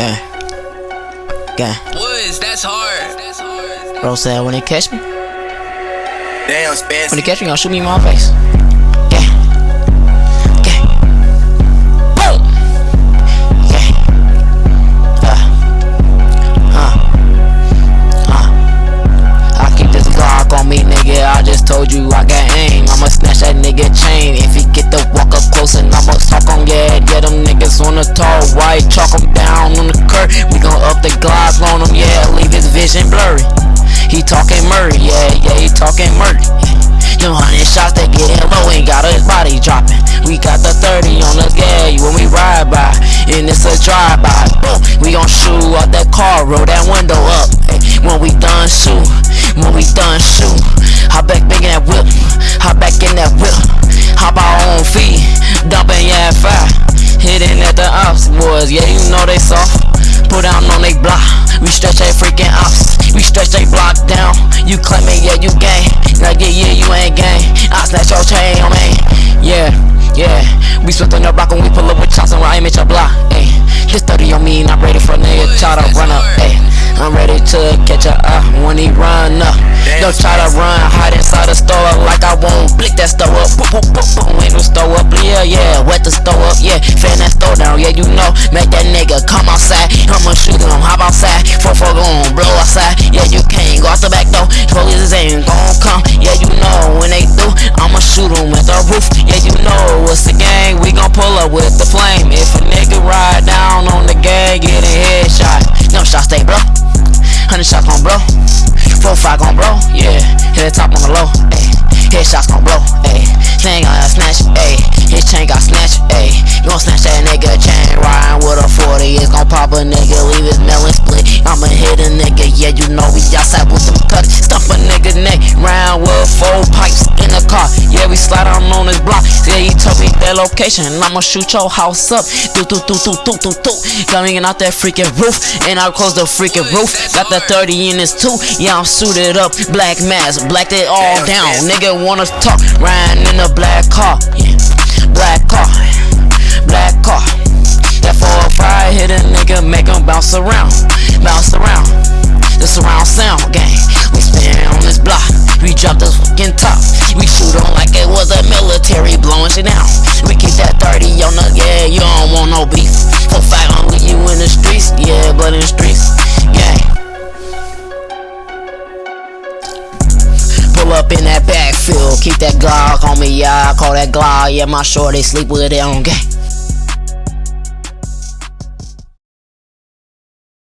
Yeah. Yeah. Woods, that's hard. That's hard. Bro said when they catch me, Damn, when they catch me, gonna shoot me in my face. Yeah. Yeah. Boom. Yeah. Uh. Huh. Huh. I keep this Glock on me, nigga. I just told you I got aim. I'ma snatch that nigga chain. If he get the walk up close and I'ma talk on yeah, yeah, them niggas on the tall white, chalk 'em down on the He talking murder, yeah, yeah, he talking murder. Them hundred shots that get him low ain't got his body dropping. We got the 30 on the gag when we ride by, and it's a drive by. Boom, we gon' shoot out that car, roll that window up. When we done shoot, when we done shoot, hop back back in that whip, hop back in that whip, hop our own feet, dumping yeah fire, hitting at the ops boys, yeah you know they soft. Put down on they block, we stretch that freaking ops, we stretch they block down. You claiming yeah you gang, like yeah yeah you ain't gang. I snatch your chain, oh man, yeah yeah. We switching the block when we pull up with chops and I aim at your block. Ayy, this 30 on me, not ready for nigga try to run up. Ayy, I'm ready to catch a up when he run up. Don't try to run, hide inside the store like I won't blick that store up. Boop, boop, boop, boop, when the store up, yeah, yeah, wet the store up, yeah, fan that store down, yeah, you know, make that nigga come outside, I'ma shoot him, hop out the back door, police ain't gon' come, yeah, you know, when they do, I'ma shoot him with the roof, yeah, you know, what's the gang, we gon' pull up with the flame, if a nigga ride down on the gang, get a headshot, no shots stay bro, hundred shots gon' blow. Four five gon' blow, yeah. Hit the top on the low, ayy. Headshots gon' blow, ayy. Thing gon' snatch, ayy. His chain got snatched. You gon' snatch that nigga chain, riding with a 40. It's gon' pop a nigga, leave his melon split. I'ma hit a nigga, yeah, you know we four pipes in the car. Yeah, we slide on on this block. Yeah, he told me that location, I'ma shoot your house up. Do do do do do do do. Coming out that freaking roof, and I close the freaking roof. Got the 30 in this too. Yeah, I'm suited up, black mask, blacked it all down. Nigga wanna talk, riding in a black car. Yeah, black car, no beef. For fight on with you in the streets, yeah, but in the streets, gang. Pull up in that backfield, keep that Glock on me, yeah. I call that Glock, yeah. My shorty sleep with it on gang.